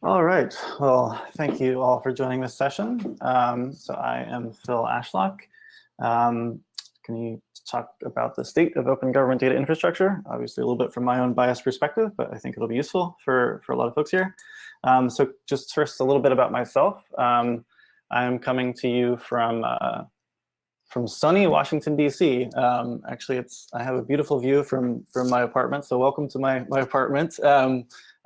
All right. Well, thank you all for joining this session. Um, so I am Phil Ashlock. Um, can you talk about the state of open government data infrastructure? Obviously a little bit from my own biased perspective, but I think it'll be useful for, for a lot of folks here. Um, so just first a little bit about myself. Um, I'm coming to you from uh, from sunny Washington, D.C. Um, actually, it's I have a beautiful view from from my apartment, so welcome to my, my apartment.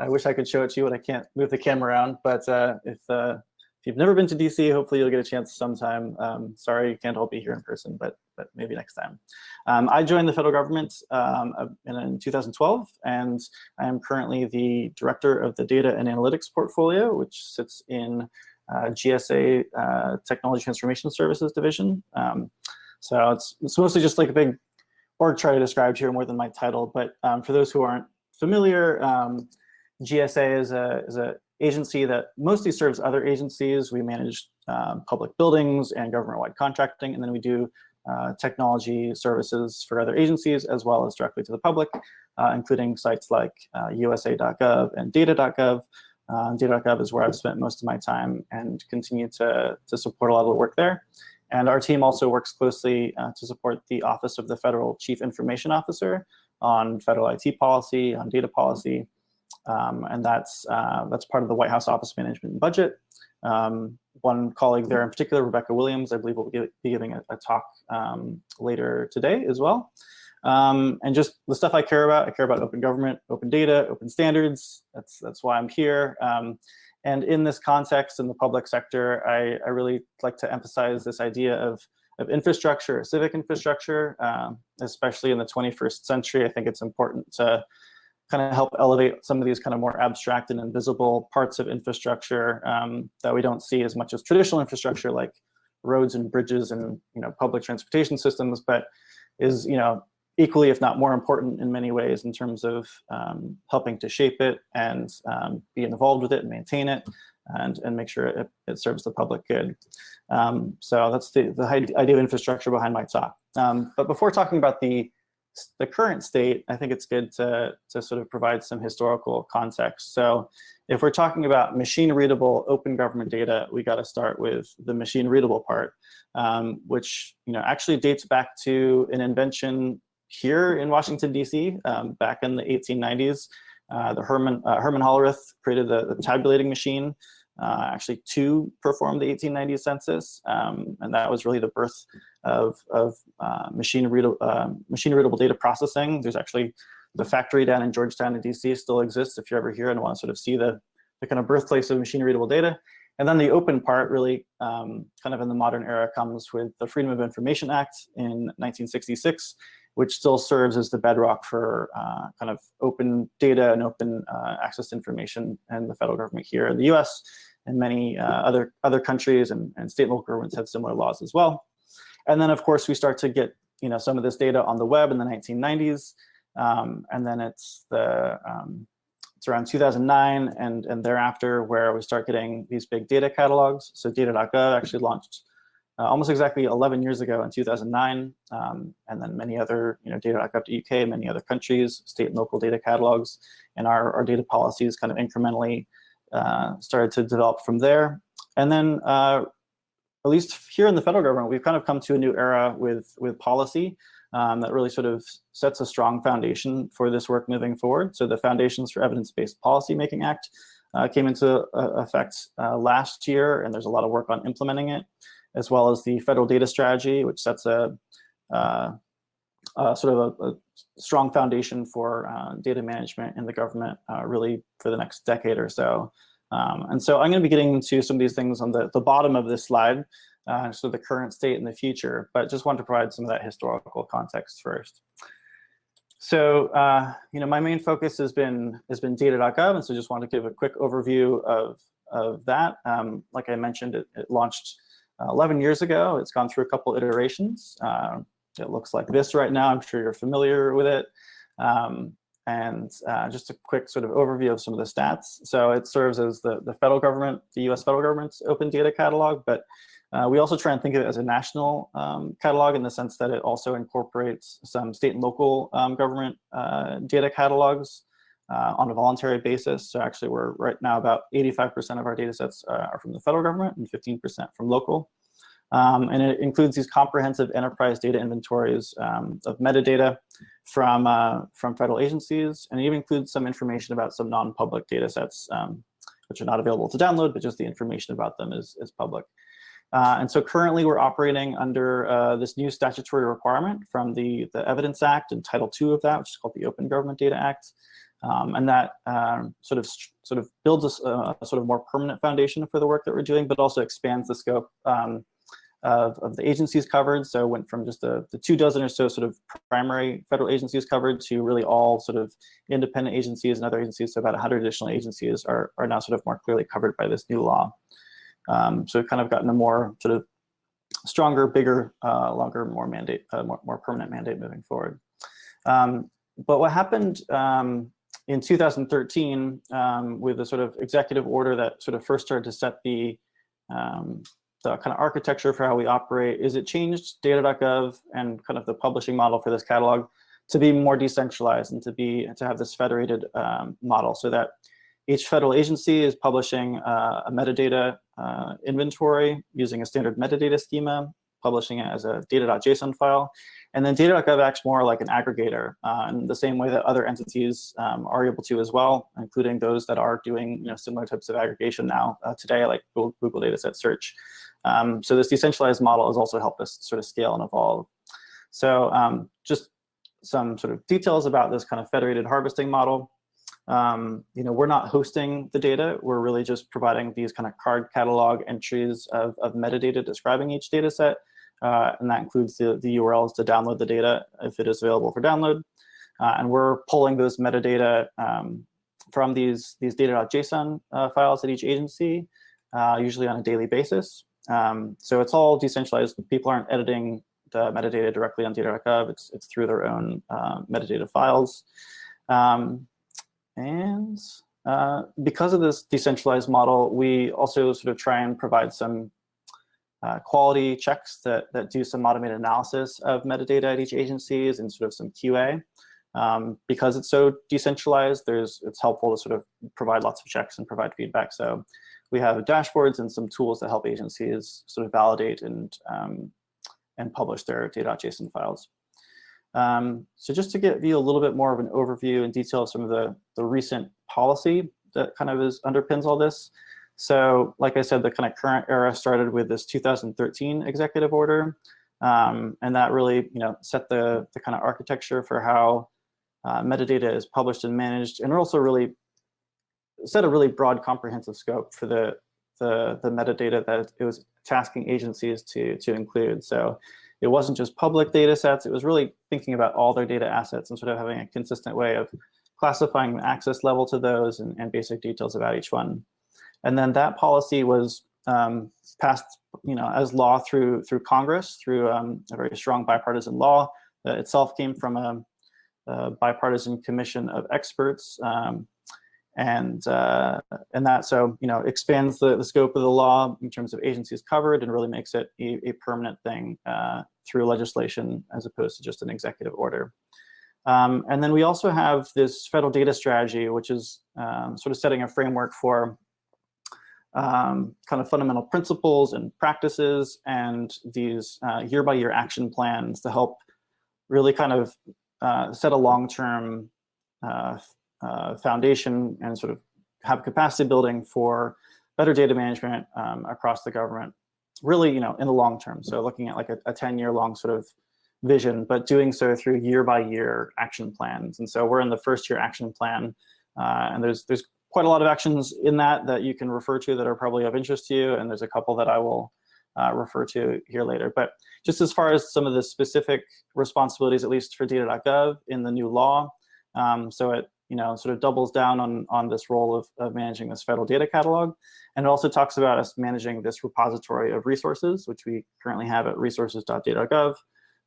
I wish I could show it to you, but I can't move the camera around. But uh, if, uh, if you've never been to DC, hopefully you'll get a chance sometime. Um, sorry, you can't all be here in person, but but maybe next time. Um, I joined the federal government um, in, in, 2012, and I am currently the director of the data and analytics portfolio, which sits in uh, GSA uh, Technology Transformation Services Division. Um, so it's, it's mostly just like a big org chart I described here more than my title, but um, for those who aren't familiar, um, GSA is a, is a agency that mostly serves other agencies. We manage um, public buildings and government-wide contracting, and then we do uh, technology services for other agencies as well as directly to the public, uh, including sites like uh, USA.gov and data.gov. Uh, data.gov is where I've spent most of my time and continue to, to support a lot of the work there. And our team also works closely uh, to support the Office of the Federal Chief Information Officer on federal IT policy, on data policy, um, and that's, uh, that's part of the White House Office Management and Budget. Um, one colleague there in particular, Rebecca Williams, I believe will be giving a, a talk um, later today as well. Um, and just the stuff I care about, I care about open government, open data, open standards. That's, that's why I'm here. Um, and in this context, in the public sector, I, I really like to emphasize this idea of, of infrastructure, civic infrastructure, especially in the 21st century. I think it's important to kind of help elevate some of these kind of more abstract and invisible parts of infrastructure um, that we don't see as much as traditional infrastructure like roads and bridges and you know public transportation systems, but is you know equally, if not more important in many ways in terms of um, helping to shape it and um, be involved with it and maintain it and, and make sure it, it serves the public good. Um, so that's the, the idea of infrastructure behind my talk. Um, but before talking about the the current state, I think it's good to, to sort of provide some historical context. So if we're talking about machine readable open government data, we got to start with the machine readable part, um, which you know actually dates back to an invention here in Washington, D.C. Um, back in the 1890s. Uh, the Herman, uh, Herman Hollerith created the, the tabulating machine uh, actually to perform the 1890 census. Um, and that was really the birth of, of uh, machine, readable, uh, machine readable data processing. There's actually the factory down in Georgetown in DC still exists if you're ever here and want to sort of see the, the kind of birthplace of machine readable data. And then the open part really um, kind of in the modern era comes with the Freedom of Information Act in 1966 which still serves as the bedrock for uh, kind of open data and open uh, access to information and the federal government here in the US and many uh, other, other countries and, and state and local governments have similar laws as well. And then of course we start to get you know, some of this data on the web in the 1990s. Um, and then it's the um, it's around 2009 and, and thereafter where we start getting these big data catalogs. So data.gov actually launched uh, almost exactly 11 years ago in 2009, um, and then many other, you know, data.gov.uk, many other countries, state and local data catalogs, and our, our data policies kind of incrementally uh, started to develop from there. And then, uh, at least here in the federal government, we've kind of come to a new era with, with policy um, that really sort of sets a strong foundation for this work moving forward. So the Foundations for Evidence-Based Policymaking Act uh, came into uh, effect uh, last year, and there's a lot of work on implementing it as well as the federal data strategy, which sets a, uh, sort of a, a, strong foundation for uh, data management in the government uh, really for the next decade or so. Um, and so I'm going to be getting into some of these things on the, the bottom of this slide, uh, so the current state and the future, but just want to provide some of that historical context first. So, uh, you know, my main focus has been has been data.gov, and so just want to give a quick overview of of that. Um, like I mentioned, it, it launched uh, 11 years ago. It's gone through a couple iterations. It looks like this right now. I'm sure you're familiar with it. Um, and uh, just a quick sort of overview of some of the stats. So it serves as the, the federal government, the US federal government's open data catalog, but uh, we also try and think of it as a national um, catalog in the sense that it also incorporates some state and local um, government uh, data catalogs uh, on a voluntary basis. So actually we're right now about 85% of our data sets uh, are from the federal government and 15% from local. Um, and it includes these comprehensive enterprise data inventories um, of metadata from, uh, from federal agencies, and it even includes some information about some non-public data sets, um, which are not available to download, but just the information about them is, is public. Uh, and so currently we're operating under uh, this new statutory requirement from the, the Evidence Act and Title II of that, which is called the Open Government Data Act. Um, and that um, sort of sort of builds a, a, sort of more permanent foundation for the work that we're doing, but also expands the scope um, of, of the agencies covered. So went from just the, the two dozen or so sort of primary federal agencies covered to really all sort of independent agencies and other agencies. So about 100 additional agencies are, are now sort of more clearly covered by this new law. Um, so we've kind of gotten a more sort of stronger, bigger, uh, longer, more mandate, uh, more, more permanent mandate moving forward. Um, but what happened um, in 2013 um, with the sort of executive order that sort of first started to set the um, the kind of architecture for how we operate is it changed data.gov and kind of the publishing model for this catalog to be more decentralized and to be to have this federated um, model so that each federal agency is publishing uh, a metadata uh, inventory using a standard metadata schema, publishing it as a data.json file, and then data.gov acts more like an aggregator uh, in the same way that other entities um, are able to as well, including those that are doing you know, similar types of aggregation now uh, today, like Google, Google Dataset Search. Um, so this decentralized model has also helped us sort of scale and evolve. So um, just some sort of details about this kind of federated harvesting model. Um, you know, we're not hosting the data. We're really just providing these kind of card catalog entries of, of metadata describing each data set. Uh, and that includes the, the URLs to download the data if it is available for download. Uh, and we're pulling those metadata um, from these, these data.json uh, files at each agency, uh, usually on a daily basis. Um, so it's all decentralized. People aren't editing the metadata directly on data.gov. It's, it's through their own uh, metadata files. Um, and uh, because of this decentralized model, we also sort of try and provide some uh, quality checks that, that do some automated analysis of metadata at each agencies and sort of some QA. Um, because it's so decentralized, there's it's helpful to sort of provide lots of checks and provide feedback. So we have dashboards and some tools that help agencies sort of validate and um, and publish their data.json files. Um, so just to give you a little bit more of an overview and detail of some of the, the recent policy that kind of is underpins all this. So like I said, the kind of current era started with this 2013 executive order. Um, and that really you know, set the, the kind of architecture for how uh, metadata is published and managed. And also really set a really broad comprehensive scope for the, the, the metadata that it was tasking agencies to, to include. So it wasn't just public data sets, it was really thinking about all their data assets and sort of having a consistent way of classifying the access level to those and, and basic details about each one. And then that policy was um, passed you know, as law through, through Congress, through um, a very strong bipartisan law that itself came from a, a bipartisan commission of experts um, and uh, and that so you know expands the, the scope of the law in terms of agencies covered and really makes it a, a permanent thing uh, through legislation as opposed to just an executive order. Um, and then we also have this federal data strategy, which is um, sort of setting a framework for um, kind of fundamental principles and practices and these uh, year-by-year -year action plans to help really kind of uh, set a long-term uh, foundation and sort of have capacity building for better data management um, across the government, really, you know, in the long term. So looking at like a, a 10 year long sort of vision, but doing so through year by year action plans. And so we're in the first year action plan, uh, and there's there's quite a lot of actions in that that you can refer to that are probably of interest to you, and there's a couple that I will uh, refer to here later. But just as far as some of the specific responsibilities, at least for data.gov in the new law, um, so it you know, sort of doubles down on, on this role of, of managing this federal data catalog. And it also talks about us managing this repository of resources, which we currently have at resources.data.gov.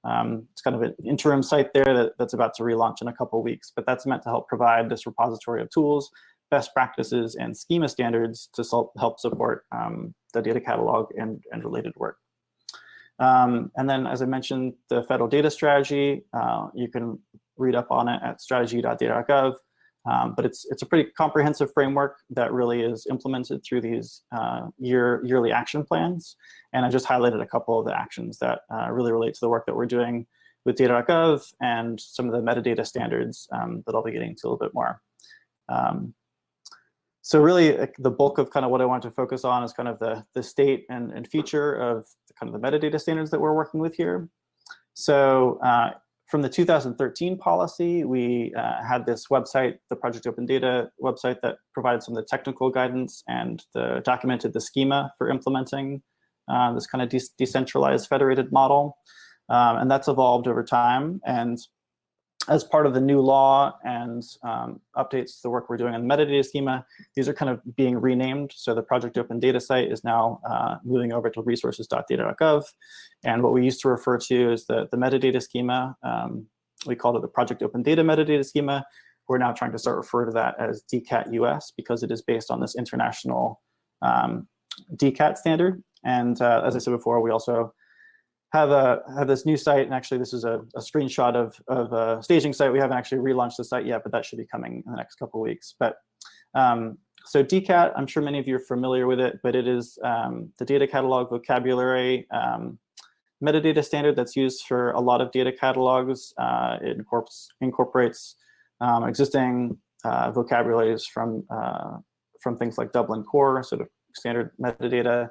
Um, it's kind of an interim site there that, that's about to relaunch in a couple weeks, but that's meant to help provide this repository of tools, best practices, and schema standards to help support um, the data catalog and, and related work. Um, and then, as I mentioned, the federal data strategy, uh, you can read up on it at strategy.data.gov. Um, but it's it's a pretty comprehensive framework that really is implemented through these uh, year yearly action plans. And I just highlighted a couple of the actions that uh, really relate to the work that we're doing with data.gov and some of the metadata standards um, that I'll be getting to a little bit more. Um, so really the bulk of kind of what I want to focus on is kind of the, the state and, and feature of kind of the metadata standards that we're working with here. So uh, from the 2013 policy, we uh, had this website, the Project Open Data website that provided some of the technical guidance and the, documented the schema for implementing uh, this kind of de decentralized federated model. Um, and that's evolved over time. And as part of the new law and um, updates to the work we're doing on the metadata schema, these are kind of being renamed. So the Project Open Data site is now uh, moving over to resources.data.gov. And what we used to refer to as the, the metadata schema, um, we called it the Project Open Data metadata schema. We're now trying to start referring to that as DCAT US because it is based on this international um, DCAT standard. And uh, as I said before, we also have a have this new site, and actually this is a, a, screenshot of, of a staging site. We haven't actually relaunched the site yet, but that should be coming in the next couple weeks. But um, so DCAT, I'm sure many of you are familiar with it, but it is um, the data catalog vocabulary um, metadata standard that's used for a lot of data catalogs. Uh, it incorporates, incorporates um, existing uh, vocabularies from uh, from things like Dublin Core, sort of standard metadata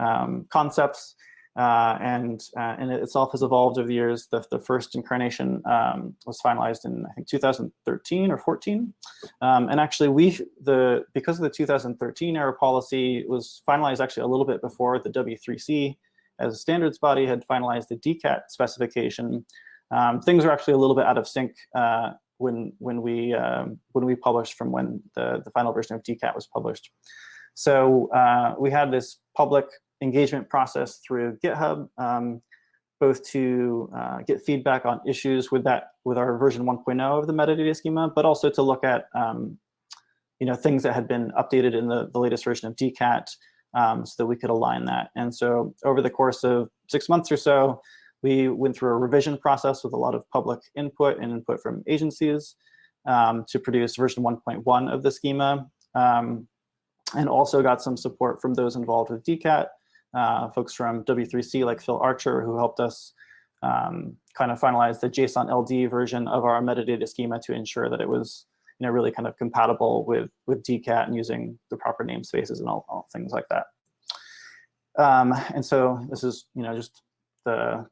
um, concepts. Uh, and uh, and it itself has evolved over the years. The, the first incarnation um, was finalized in I think 2013 or 14, um, and actually we the because of the 2013 era policy was finalized actually a little bit before the W3C as a standards body had finalized the DCAT specification. Um, things are actually a little bit out of sync uh, when when we um, when we published from when the the final version of DCAT was published. So uh, we had this public engagement process through GitHub, um, both to uh, get feedback on issues with that with our version 1.0 of the metadata schema, but also to look at um, you know things that had been updated in the, the latest version of DCAT um, so that we could align that. And so over the course of six months or so, we went through a revision process with a lot of public input and input from agencies um, to produce version 1.1 of the schema um, and also got some support from those involved with DCAT uh, folks from W3C like Phil Archer who helped us um, kind of finalize the JSON LD version of our metadata schema to ensure that it was you know, really kind of compatible with, with DCAT and using the proper namespaces and all, all things like that. Um, and so this is you know, just the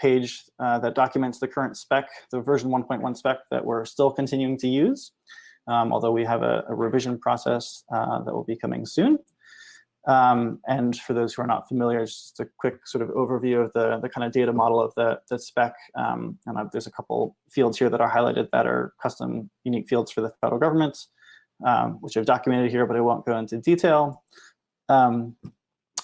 page uh, that documents the current spec, the version 1.1 spec that we're still continuing to use, um, although we have a, a revision process uh, that will be coming soon. Um, and for those who are not familiar, just a quick sort of overview of the, the kind of data model of the, the spec. Um, and I've, there's a couple fields here that are highlighted that are custom unique fields for the federal government, um, which I've documented here, but I won't go into detail. Um,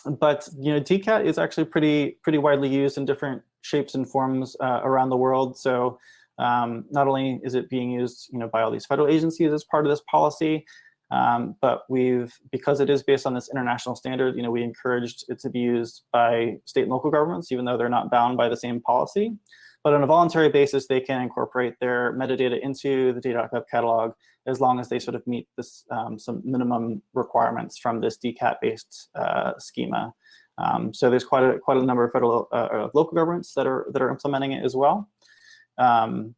but you know, DCAT is actually pretty pretty widely used in different shapes and forms uh, around the world. So um, not only is it being used you know, by all these federal agencies as part of this policy, um, but we've, because it is based on this international standard, you know, we encouraged it to be used by state and local governments, even though they're not bound by the same policy. But on a voluntary basis, they can incorporate their metadata into the data.gov catalog as long as they sort of meet this um, some minimum requirements from this DCAT-based uh, schema. Um, so there's quite a quite a number of federal uh, local governments that are that are implementing it as well. Um,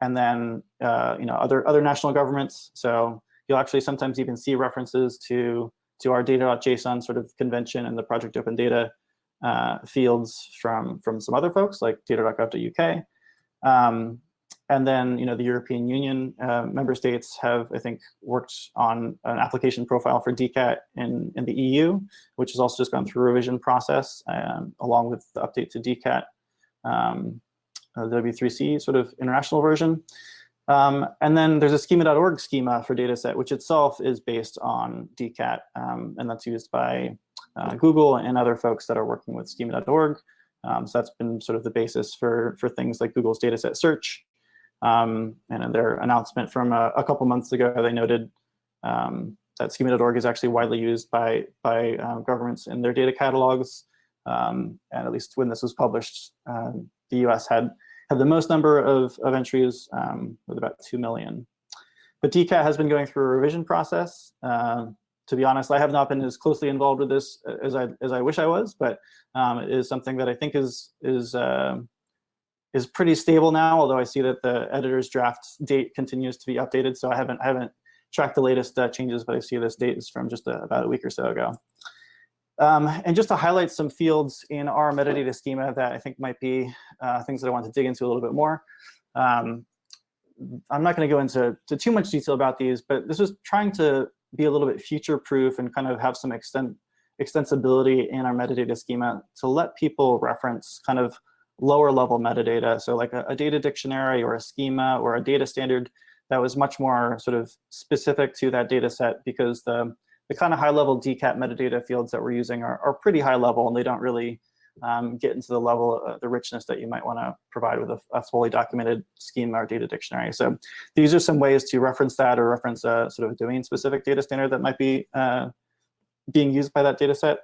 and then uh, you know other other national governments. So You'll actually sometimes even see references to, to our data.json sort of convention and the project open data uh, fields from, from some other folks like data.gov.uk. Um, and then, you know, the European Union uh, member states have, I think, worked on an application profile for DCAT in, in the EU, which has also just gone through a revision process um, along with the update to DCAT, um, the W3C sort of international version. Um, and then there's a schema.org schema for dataset, which itself is based on DCAT, um, and that's used by uh, Google and other folks that are working with schema.org. Um, so that's been sort of the basis for, for things like Google's dataset search. Um, and in their announcement from a, a couple months ago, they noted um, that schema.org is actually widely used by, by uh, governments in their data catalogs. Um, and at least when this was published, uh, the US had have the most number of, of entries um, with about 2 million. but DCAT has been going through a revision process. Um, to be honest, I have not been as closely involved with this as I as I wish I was, but um, it is something that I think is is uh, is pretty stable now. Although I see that the editor's draft date continues to be updated, so I haven't I haven't tracked the latest uh, changes, but I see this date is from just a, about a week or so ago. Um, and just to highlight some fields in our metadata schema that I think might be uh, things that I want to dig into a little bit more. Um, I'm not going to go into to too much detail about these, but this was trying to be a little bit future-proof and kind of have some extent, extensibility in our metadata schema to let people reference kind of lower level metadata. So like a, a, data dictionary or a schema or a data standard that was much more sort of specific to that data set because the, the kind of high level DCAT metadata fields that we're using are, are pretty high level and they don't really um, get into the level, uh, the richness that you might want to provide with a, a, fully documented schema or data dictionary. So these are some ways to reference that or reference a sort of domain-specific data standard that might be uh, being used by that data set.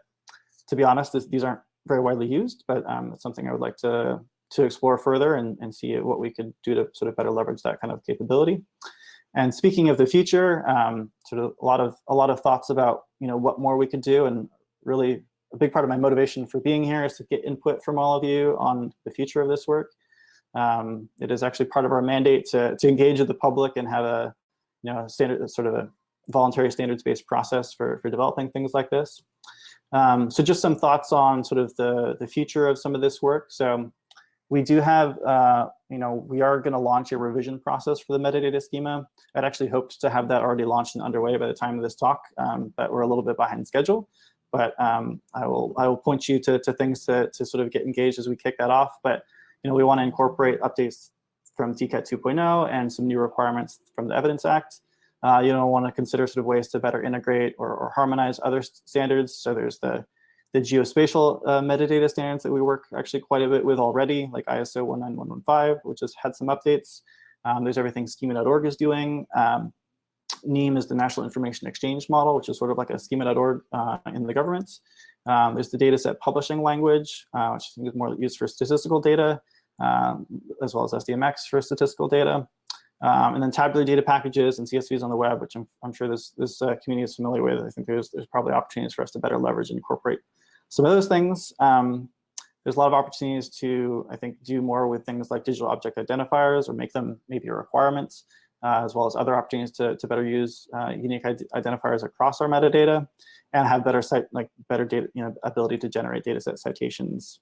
To be honest, this, these aren't very widely used, but um, it's something I would like to, to explore further and, and see what we could do to sort of better leverage that kind of capability. And speaking of the future, um, sort of a lot of a lot of thoughts about you know what more we could do, and really a big part of my motivation for being here is to get input from all of you on the future of this work. Um, it is actually part of our mandate to, to engage with the public and have a, you know, standard, sort of a voluntary standards-based process for, for developing things like this. Um, so just some thoughts on sort of the, the future of some of this work. So we do have, uh, you know, we are going to launch a revision process for the metadata schema. I'd actually hoped to have that already launched and underway by the time of this talk, um, but we're a little bit behind schedule but um, I will I will point you to, to things to, to sort of get engaged as we kick that off. But you know, we want to incorporate updates from DCAT 2.0 and some new requirements from the Evidence Act. Uh, you know, want to consider sort of ways to better integrate or, or harmonize other standards. So there's the the geospatial uh, metadata standards that we work actually quite a bit with already, like ISO 19115, which has had some updates. Um, there's everything schema.org is doing. Um, is the National Information Exchange Model, which is sort of like a schema.org uh, in the government. Um, there's the dataset publishing language, uh, which I think is more used for statistical data, um, as well as SDMX for statistical data. Um, and then tabular data packages and CSVs on the web, which I'm, I'm sure this, this uh, community is familiar with. I think there's, there's probably opportunities for us to better leverage and incorporate some of those things. Um, there's a lot of opportunities to, I think, do more with things like digital object identifiers or make them maybe a requirement uh, as well as other opportunities to, to better use uh, unique identifiers across our metadata and have better site like better data you know ability to generate data set citations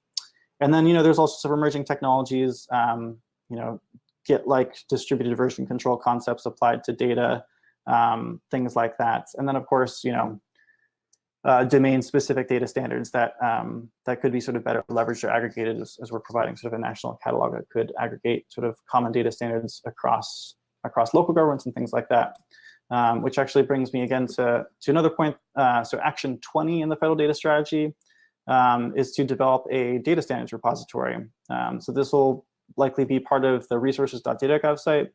and then you know there's also some emerging technologies um, you know git like distributed version control concepts applied to data um, things like that and then of course you know uh, domain-specific data standards that um, that could be sort of better leveraged or aggregated as, as, we're providing sort of a national catalog that could aggregate sort of common data standards across across local governments and things like that. Um, which actually brings me again to, to another point. Uh, so action 20 in the federal data strategy um, is to develop a data standards repository. Um, so this will likely be part of the resources.data.gov site.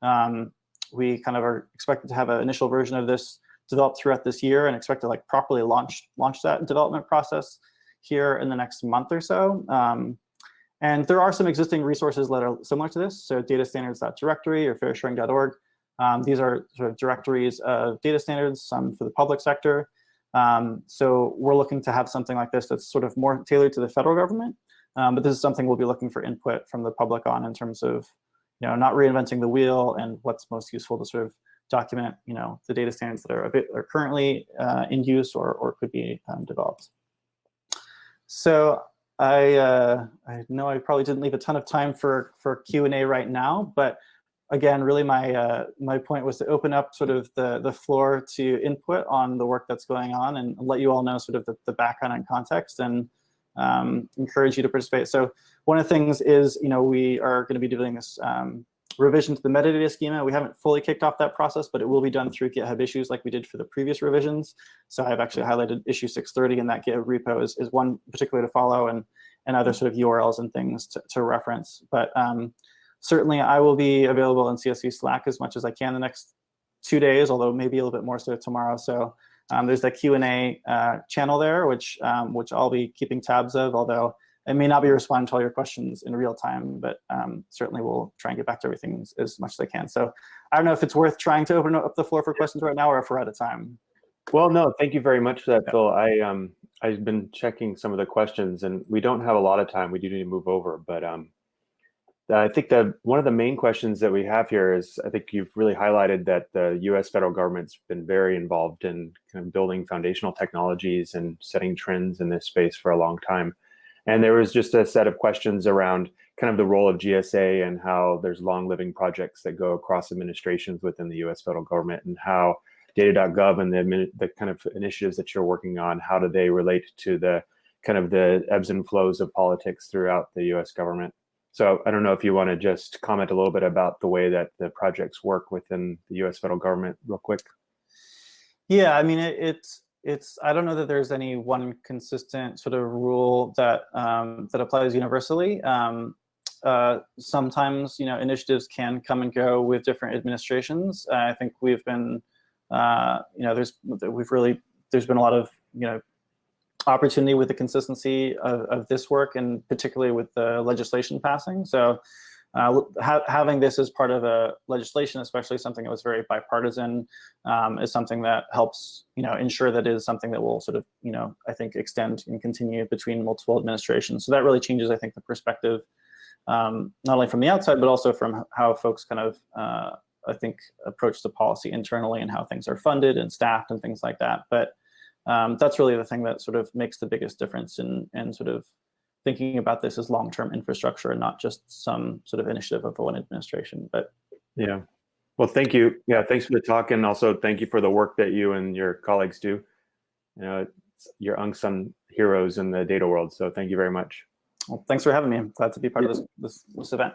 Um, we kind of are expected to have an initial version of this developed throughout this year and expect to like properly launch launch that development process here in the next month or so. Um, and there are some existing resources that are similar to this. So data datastandards.directory or fairsharing.org. Um, these are sort of directories of data standards, some for the public sector. Um, so we're looking to have something like this that's sort of more tailored to the federal government. Um, but this is something we'll be looking for input from the public on in terms of, you know, not reinventing the wheel and what's most useful to sort of document, you know, the data standards that are a bit are currently uh, in use or, or could be um, developed. So I uh, I know I probably didn't leave a ton of time for for Q and A right now, but again, really my uh, my point was to open up sort of the the floor to input on the work that's going on and let you all know sort of the, the background and context and um, encourage you to participate. So one of the things is you know we are going to be doing this um, revision to the metadata schema. We haven't fully kicked off that process, but it will be done through GitHub issues like we did for the previous revisions. So I've actually highlighted issue 630 in that GitHub repo is, is one particular to follow and, and other sort of URLs and things to, to reference. But um, certainly I will be available in CSV Slack as much as I can the next two days, although maybe a little bit more so tomorrow. So um, there's the Q&A uh, channel there, which, um, which I'll be keeping tabs of, although it may not be responding to all your questions in real time, but um, certainly we'll try and get back to everything as, as, much as I can. So I don't know if it's worth trying to open up the floor for questions right now or if we're out of time. Well, no, thank you very much for that, yeah. Phil. I um I've been checking some of the questions, and we don't have a lot of time. We do need to move over, but um, I think that one of the main questions that we have here is I think you've really highlighted that the U.S. federal government's been very involved in kind of building foundational technologies and setting trends in this space for a long time. And there was just a set of questions around kind of the role of GSA and how there's long living projects that go across administrations within the US federal government and how data.gov and the, the kind of initiatives that you're working on, how do they relate to the kind of the ebbs and flows of politics throughout the US government? So I don't know if you want to just comment a little bit about the way that the projects work within the US federal government real quick. Yeah, I mean, it, it's, it's, I don't know that there's any one consistent sort of rule that, um, that applies universally. Um, uh, sometimes, you know, initiatives can come and go with different administrations. Uh, I think we've been uh, you know, there's we've really there's been a lot of you know opportunity with the consistency of, of this work, and particularly with the legislation passing. So. Uh, ha having this as part of a legislation, especially something that was very bipartisan, um, is something that helps, you know, ensure that it is something that will sort of, you know, I think extend and continue between multiple administrations. So that really changes, I think, the perspective, um, not only from the outside, but also from how folks kind of uh, I think, approach the policy internally and how things are funded and staffed and things like that. But um, that's really the thing that sort of makes the biggest difference in, in sort of thinking about this as long-term infrastructure and not just some sort of initiative of one administration. But yeah, well, thank you. Yeah, thanks for the talk, and also thank you for the work that you and your colleagues do. You know, you're unsung heroes in the data world. So thank you very much. Well, thanks for having me. I'm glad to be part of this, this, this event.